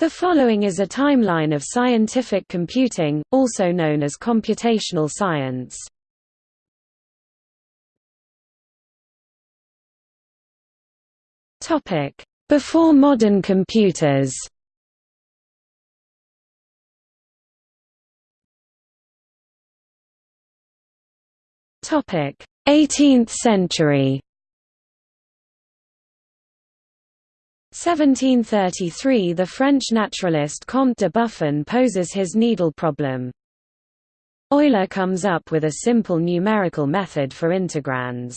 The following is a timeline of scientific computing, also known as computational science. Before modern computers. 18th century. 1733 – The French naturalist Comte de Buffon poses his needle problem. Euler comes up with a simple numerical method for integrands.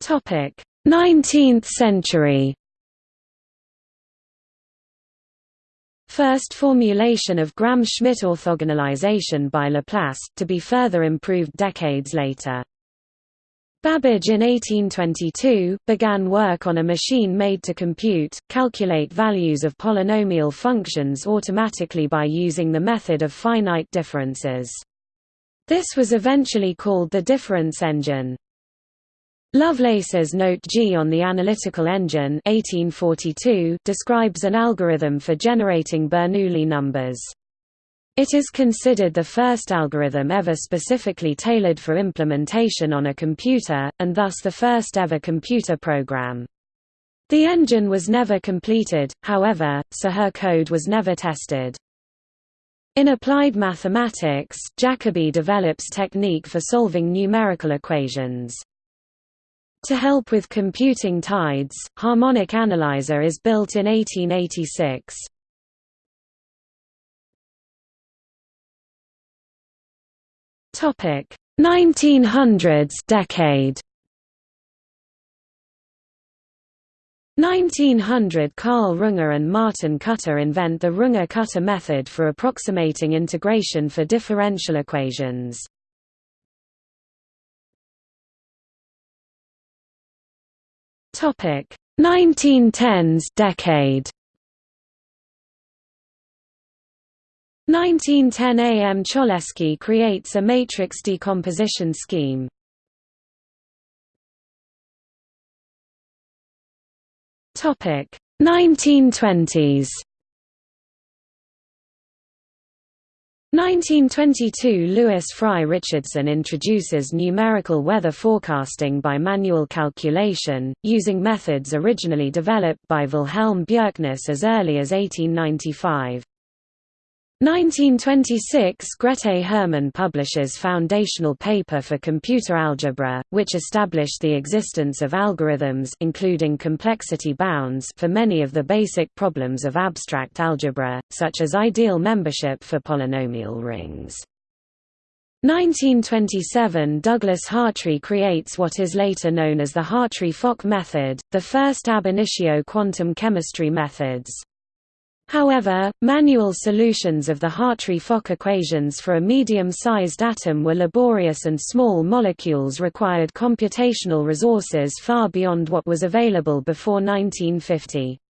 Topic: 19th century. First formulation of Gram-Schmidt orthogonalization by Laplace, to be further improved decades later. Babbage in 1822, began work on a machine made to compute, calculate values of polynomial functions automatically by using the method of finite differences. This was eventually called the difference engine. Lovelace's Note G on the Analytical Engine 1842 describes an algorithm for generating Bernoulli numbers. It is considered the first algorithm ever specifically tailored for implementation on a computer, and thus the first ever computer program. The engine was never completed, however, so her code was never tested. In applied mathematics, Jacobi develops technique for solving numerical equations. To help with computing tides, Harmonic Analyzer is built in 1886. Topic. 1900s decade. 1900 Karl Runge and Martin Kutta invent the Runge-Kutta method for approximating integration for differential equations. Topic. 1910s decade 1910 A. M. Cholesky creates a matrix decomposition scheme. Topic 1920s 1922 Lewis Fry Richardson introduces numerical weather forecasting by manual calculation, using methods originally developed by Wilhelm Bjerknes as early as 1895. 1926 Grete Hermann publishes foundational paper for computer algebra, which established the existence of algorithms including complexity bounds for many of the basic problems of abstract algebra, such as ideal membership for polynomial rings. 1927 Douglas Hartree creates what is later known as the Hartree-Fock method, the first ab initio quantum chemistry methods. However, manual solutions of the Hartree-Fock equations for a medium-sized atom were laborious and small molecules required computational resources far beyond what was available before 1950.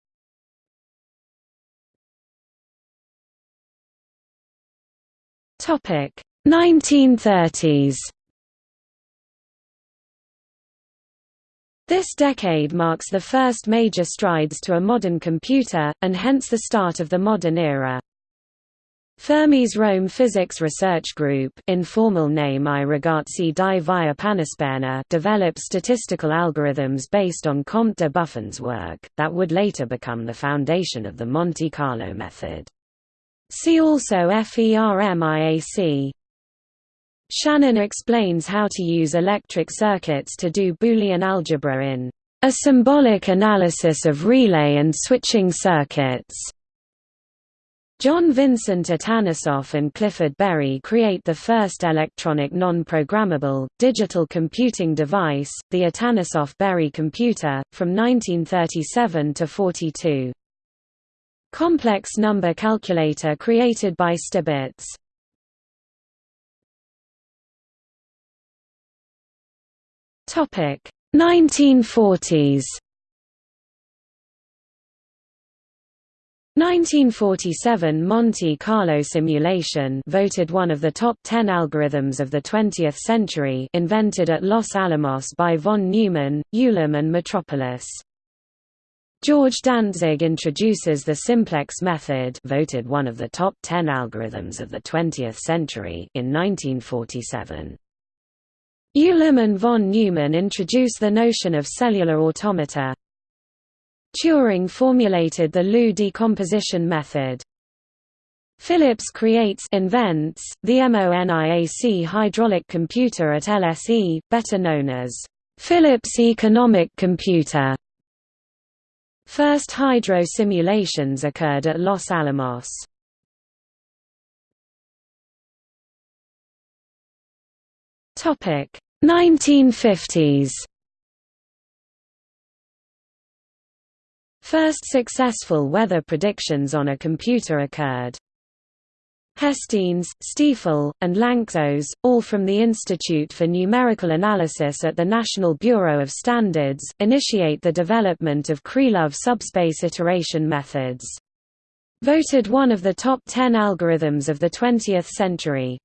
Topic 1930s This decade marks the first major strides to a modern computer, and hence the start of the modern era. Fermi's Rome Physics Research Group informal name I ragazzi di via Panisperna developed statistical algorithms based on Comte de Buffon's work, that would later become the foundation of the Monte Carlo method. See also FERMIAC Shannon explains how to use electric circuits to do Boolean algebra in a symbolic analysis of relay and switching circuits. John Vincent Atanasoff and Clifford Berry create the first electronic non-programmable, digital computing device, the Atanasoff-Berry computer, from 1937 to 42. Complex number calculator created by Stibitz. Topic 1940s. 1947 Monte Carlo simulation voted one of the top 10 algorithms of the 20th century invented at Los Alamos by von Neumann, Ulam and Metropolis. George Dantzig introduces the simplex method voted one of the top 10 algorithms of the 20th century in 1947. Ulam and von Neumann introduce the notion of cellular automata, Turing formulated the LU decomposition method. Phillips creates invents the MONIAC hydraulic computer at LSE, better known as Phillips Economic Computer. First hydro simulations occurred at Los Alamos. Topic 1950s First successful weather predictions on a computer occurred. Hestenes, Stiefel, and Lanczos, all from the Institute for Numerical Analysis at the National Bureau of Standards, initiate the development of Krylov subspace iteration methods. Voted one of the top 10 algorithms of the 20th century.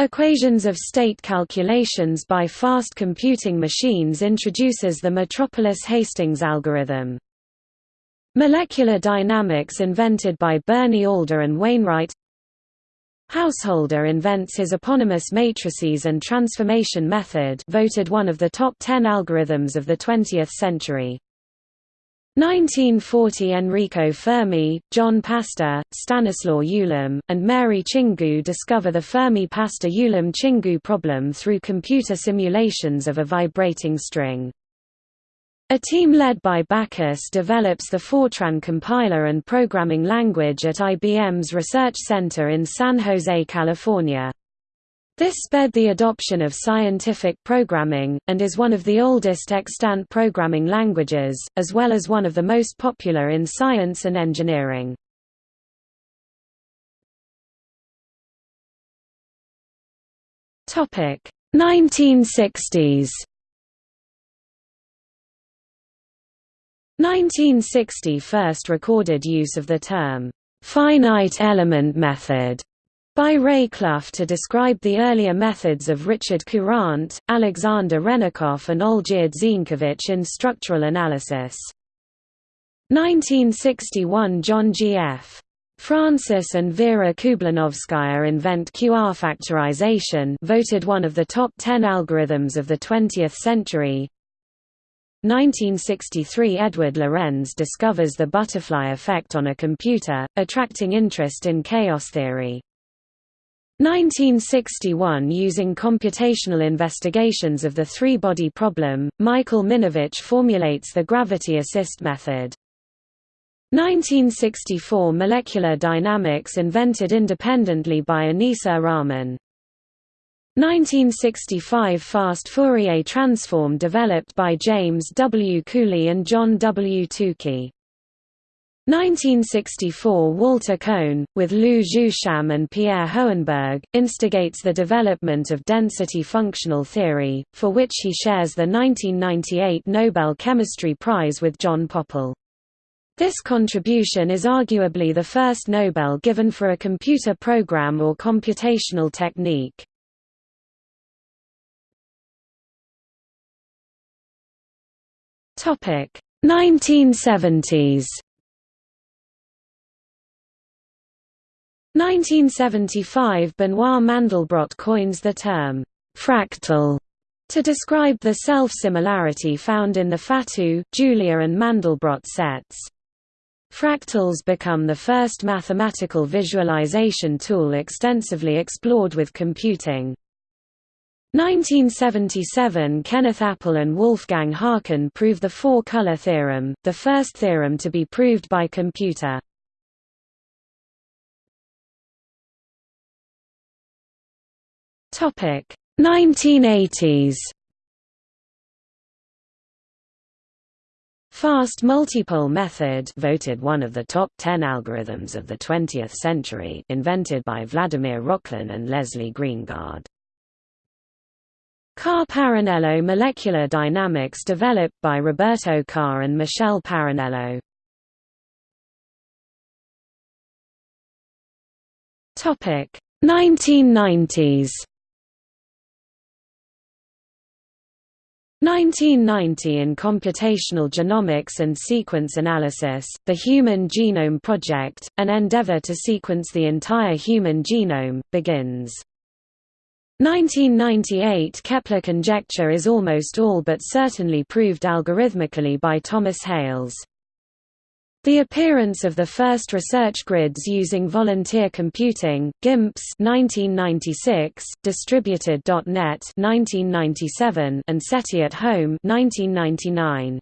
Equations of state calculations by fast computing machines introduces the Metropolis-Hastings algorithm. Molecular dynamics invented by Bernie Alder and Wainwright Householder invents his eponymous matrices and transformation method voted one of the top 10 algorithms of the 20th century. 1940 Enrico Fermi, John Pasta, Stanislaw Ulam, and Mary Tsingou discover the Fermi-Pasta-Ulam-Tsingou problem through computer simulations of a vibrating string. A team led by Backus develops the Fortran compiler and programming language at IBM's Research Center in San Jose, California. This sped the adoption of scientific programming, and is one of the oldest extant programming languages, as well as one of the most popular in science and engineering. Topic 1960s 1960 first recorded use of the term, "'finite element method' by Ray Clough to describe the earlier methods of Richard Courant, Alexander Hrennikoff and Olgierd Zienkiewicz in structural analysis. 1961 John G. F. Francis and Vera Kublanovskaya invent QR factorization voted one of the top 10 algorithms of the 20th century 1963 Edward Lorenz discovers the butterfly effect on a computer, attracting interest in chaos theory. 1961 Using computational investigations of the three-body problem, Michael Minovich formulates the gravity assist method. 1964 Molecular dynamics invented independently by Aneesur Rahman. 1965 Fast Fourier transform developed by James W. Cooley and John W. Tukey. 1964 Walter Kohn, with Lu Jeu Sham and Pierre Hohenberg, instigates the development of density functional theory, for which he shares the 1998 Nobel Chemistry Prize with John Pople. This contribution is arguably the first Nobel given for a computer program or computational technique. Topic 1970s 1975 Benoit Mandelbrot coins the term fractal to describe the self-similarity found in the Fatou, Julia and Mandelbrot sets. Fractals become the first mathematical visualization tool extensively explored with computing. 1977 Kenneth Appel and Wolfgang Haken prove the four-color theorem, the first theorem to be proved by computer. Topic 1980s. Fast multipole method voted one of the top 10 algorithms of the 20th century invented by Vladimir Rokhlin and Leslie Greengard. Car Parrinello molecular dynamics developed by Roberto Car and Michel Parrinello. Topic 1990s 1990 In computational genomics and sequence analysis, the Human Genome Project, an endeavor to sequence the entire human genome, begins. 1998 Kepler conjecture is almost all but certainly proved algorithmically by Thomas Hales. The appearance of the first research grids using volunteer computing, GIMPS 1996, distributed.net 1997, and SETI at Home 1999.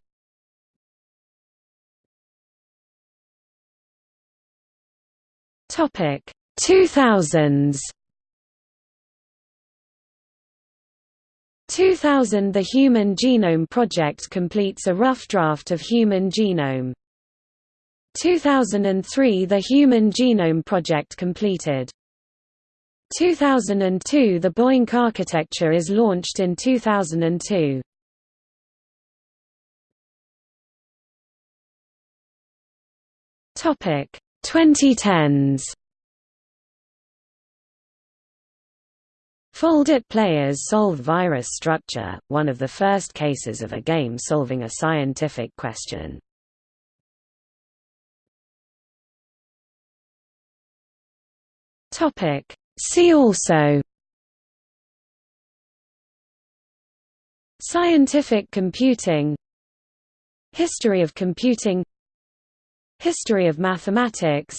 Topic 2000s 2000 The Human Genome Project completes a rough draft of human genome. 2003 The Human Genome Project completed. 2002 The BOINC architecture is launched in 2002. Topic 2010s Foldit players solve virus structure, one of the first cases of a game solving a scientific question. Topic. See also Scientific computing History of computing History of mathematics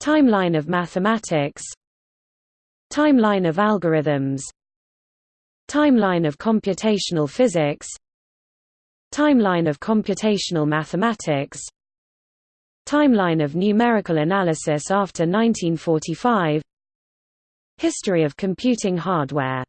Timeline of mathematics Timeline of algorithms Timeline of computational physics Timeline of computational mathematics Timeline of numerical analysis after 1945 History of computing hardware